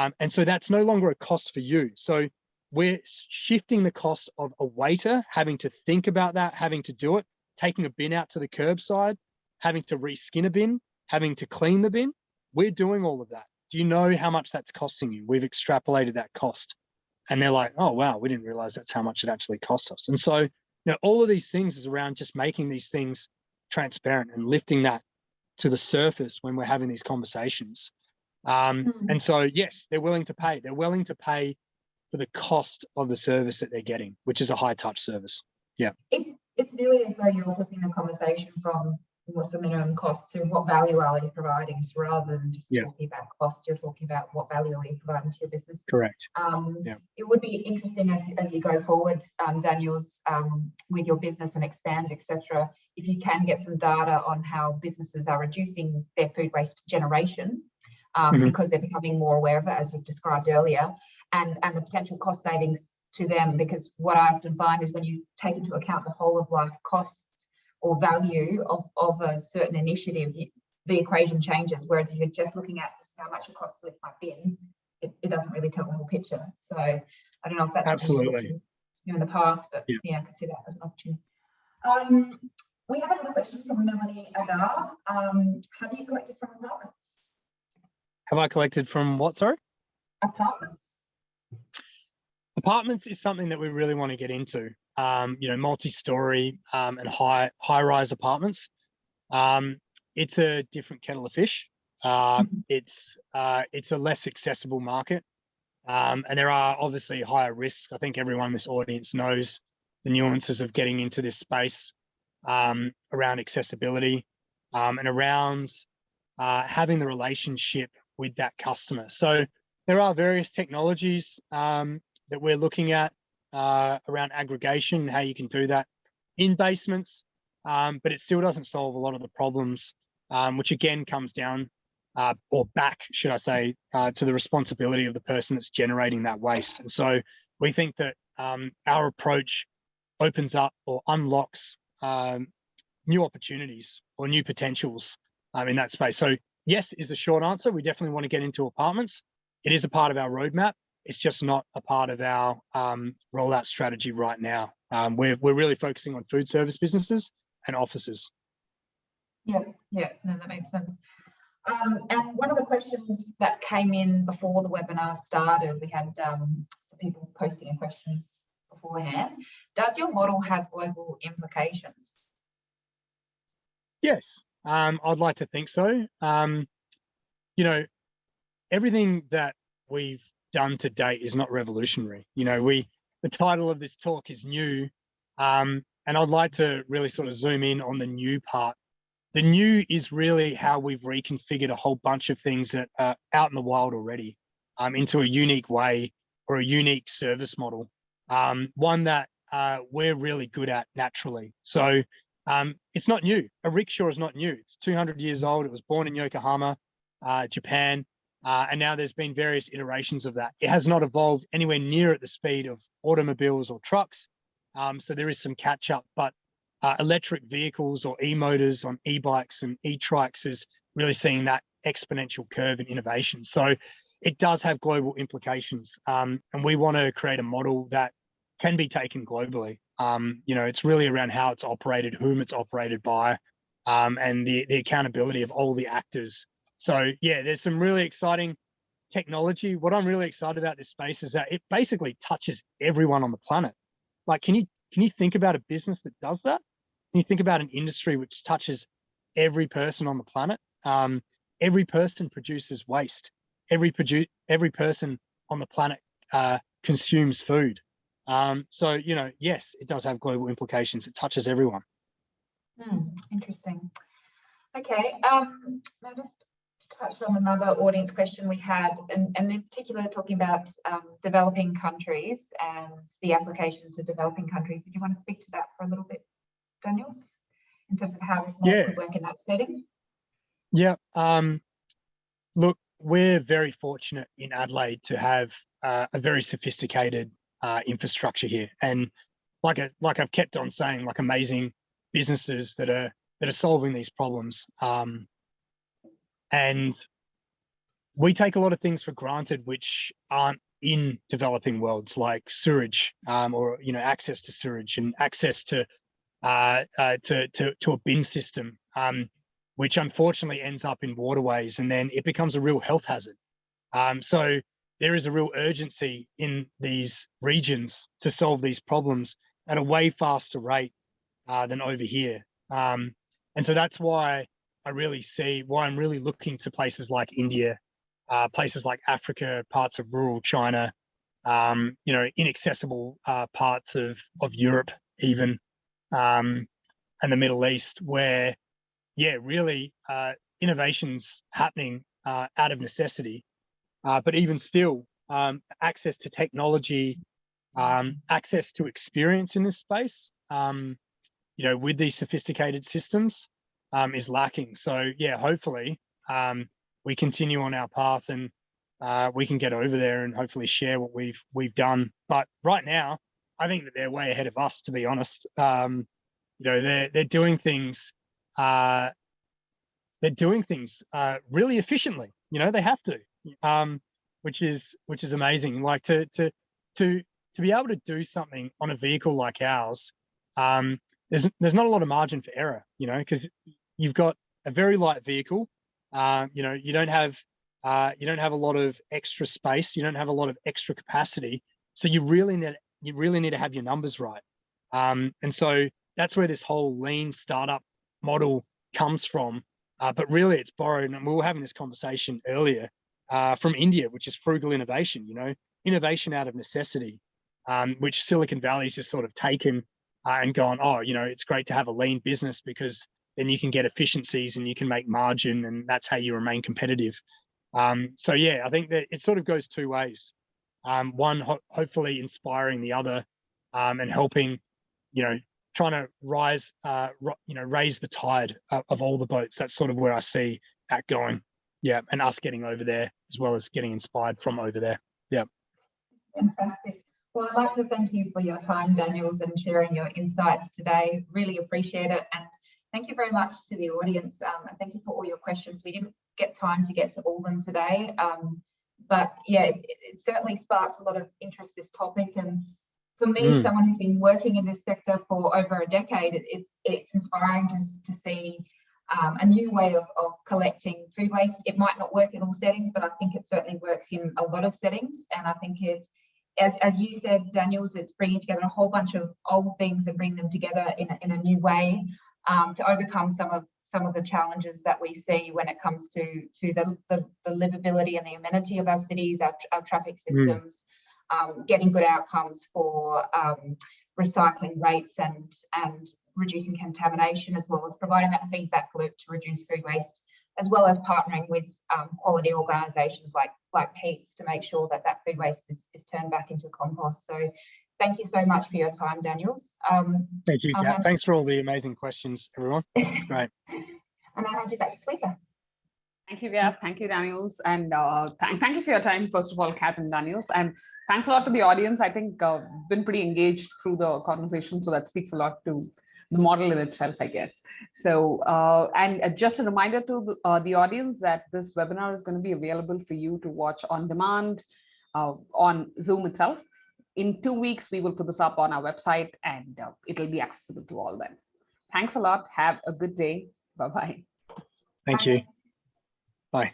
um, and so that's no longer a cost for you. So we're shifting the cost of a waiter having to think about that, having to do it, taking a bin out to the curbside, having to reskin a bin, having to clean the bin. We're doing all of that do you know how much that's costing you? We've extrapolated that cost. And they're like, oh, wow, we didn't realize that's how much it actually cost us. And so, you know, all of these things is around just making these things transparent and lifting that to the surface when we're having these conversations. Um, mm. And so, yes, they're willing to pay. They're willing to pay for the cost of the service that they're getting, which is a high touch service. Yeah. It's, it's really as though you're flipping the conversation from what's the minimum cost to what value are you providing so rather than just yeah. talking about cost you're talking about what value are you providing to your business correct um, yeah. it would be interesting as, as you go forward um, daniels um, with your business and expand etc if you can get some data on how businesses are reducing their food waste generation um, mm -hmm. because they're becoming more aware of it as you've described earlier and and the potential cost savings to them because what i often find is when you take into account the whole of life costs or value of, of a certain initiative, the equation changes. Whereas if you're just looking at how much it costs to lift my bin, it, it doesn't really tell the whole picture. So I don't know if that's absolutely in the past, but yeah. yeah, I can see that as an opportunity. Um, we have another question from Melanie Agar. Um, have you collected from apartments? Have I collected from what, sorry? Apartments. Apartments is something that we really want to get into um, you know, multi-story um, and high high-rise apartments. Um, it's a different kettle of fish. Uh, it's uh, it's a less accessible market, um, and there are obviously higher risks. I think everyone in this audience knows the nuances of getting into this space um, around accessibility um, and around uh, having the relationship with that customer. So there are various technologies that we're looking at uh, around aggregation, how you can do that in basements, um, but it still doesn't solve a lot of the problems, um, which again comes down uh, or back, should I say, uh, to the responsibility of the person that's generating that waste. And so we think that um, our approach opens up or unlocks um, new opportunities or new potentials um, in that space. So yes is the short answer. We definitely want to get into apartments. It is a part of our roadmap. It's just not a part of our um, rollout strategy right now. Um, we're, we're really focusing on food service businesses and offices. Yeah, yeah, no, that makes sense. Um, and one of the questions that came in before the webinar started, we had um, some people posting in questions beforehand. Does your model have global implications? Yes, um, I'd like to think so. Um, you know, everything that we've done to date is not revolutionary. You know, we the title of this talk is new, um, and I'd like to really sort of zoom in on the new part. The new is really how we've reconfigured a whole bunch of things that are out in the wild already um, into a unique way or a unique service model, um, one that uh, we're really good at naturally. So um, it's not new. A rickshaw is not new. It's 200 years old. It was born in Yokohama, uh, Japan. Uh, and now there's been various iterations of that. It has not evolved anywhere near at the speed of automobiles or trucks. Um, so there is some catch up, but uh, electric vehicles or e-motors on e-bikes and e-trikes is really seeing that exponential curve in innovation. So it does have global implications. Um, and we want to create a model that can be taken globally. Um, you know, it's really around how it's operated, whom it's operated by, um, and the, the accountability of all the actors so yeah, there's some really exciting technology. What I'm really excited about this space is that it basically touches everyone on the planet. Like, can you can you think about a business that does that? Can you think about an industry which touches every person on the planet? Um, every person produces waste. Every produce every person on the planet uh, consumes food. Um, so you know, yes, it does have global implications. It touches everyone. Hmm, interesting. Okay, um, now just touched on another audience question we had, and, and in particular talking about um, developing countries and the application to developing countries. Did you want to speak to that for a little bit, Daniel, in terms of how this model Yeah. could work in that setting? Yeah. Um, look, we're very fortunate in Adelaide to have uh, a very sophisticated uh, infrastructure here, and like a, like I've kept on saying, like amazing businesses that are that are solving these problems. Um, and we take a lot of things for granted which aren't in developing worlds, like sewage, um, or you know, access to sewage and access to uh, uh, to, to to a bin system. Um, which unfortunately ends up in waterways and then it becomes a real health hazard. Um, so there is a real urgency in these regions to solve these problems at a way faster rate uh, than over here. Um, and so that's why I really see why I'm really looking to places like India, uh, places like Africa, parts of rural China, um, you know, inaccessible uh, parts of, of Europe even, um, and the Middle East, where yeah, really, uh, innovations happening uh, out of necessity. Uh, but even still, um, access to technology, um, access to experience in this space, um, you know, with these sophisticated systems um, is lacking. So yeah, hopefully um, we continue on our path and uh, we can get over there and hopefully share what we've we've done. But right now, I think that they're way ahead of us, to be honest. Um, you know, they're they're doing things uh, they're doing things uh, really efficiently. You know, they have to, um, which is which is amazing. Like to to to to be able to do something on a vehicle like ours, um, there's there's not a lot of margin for error. You know, because you've got a very light vehicle. Um, you know, you don't have uh, you don't have a lot of extra space. You don't have a lot of extra capacity. So you really need you really need to have your numbers right. Um, and so that's where this whole lean startup model comes from. Uh, but really, it's borrowed, and we were having this conversation earlier uh, from India, which is frugal innovation. You know, innovation out of necessity, um, which Silicon Valley's just sort of taken uh, and gone. Oh, you know, it's great to have a lean business because then you can get efficiencies and you can make margin, and that's how you remain competitive. Um, so yeah, I think that it sort of goes two ways. Um, one, ho hopefully inspiring the other, um, and helping, you know, trying to rise, uh, you know, raise the tide of, of all the boats. That's sort of where I see that going. Yeah, and us getting over there as well as getting inspired from over there. Yeah. Fantastic. Well, I'd like to thank you for your time, Daniels, and sharing your insights today. Really appreciate it. And thank you very much to the audience um, and thank you for all your questions. We didn't get time to get to all of them today, um, but yeah, it, it, certainly sparked a lot of interest this topic. And for me, Mm. someone who's been working in this sector for over a decade, it, it's it's inspiring to, to see um, a new way of, of collecting food waste. It might not work in all settings, but I think it certainly works in a lot of settings. And I think it, as, as you said, Daniels, it's bringing together a whole bunch of old things and bringing them together in a, in a new way um, to overcome some of some of the challenges that we see when it comes to to the, the, the livability and the amenity of our cities, our, our traffic systems, um, getting good outcomes for um, recycling rates and and reducing contamination, as well as providing that feedback loop to reduce food waste, as well as partnering with um, quality organisations like like Peats to make sure that that food waste is, is turned back into compost. So thank you so much for your time, Daniels. Um, Thank you, Kat. hand- Thanks for all the amazing questions, everyone. (laughs) Great. and I'll hand you back to Swetha. Thank you, Gab. Thank you, Daniels. And uh, thank, thank you for your time, first of all, Kat and Daniels. And thanks a lot to the audience. I think uh, been pretty engaged through the conversation. So that speaks a lot to the model in itself, I guess. So, uh, and uh, just a reminder to the, uh, the audience that this webinar is going to be available for you to watch on demand uh, on Zoom itself. In two weeks, we will put this up on our website and uh, it'll be accessible to all then. Thanks a lot. Have a good day. Bye-bye. Thank you. Bye.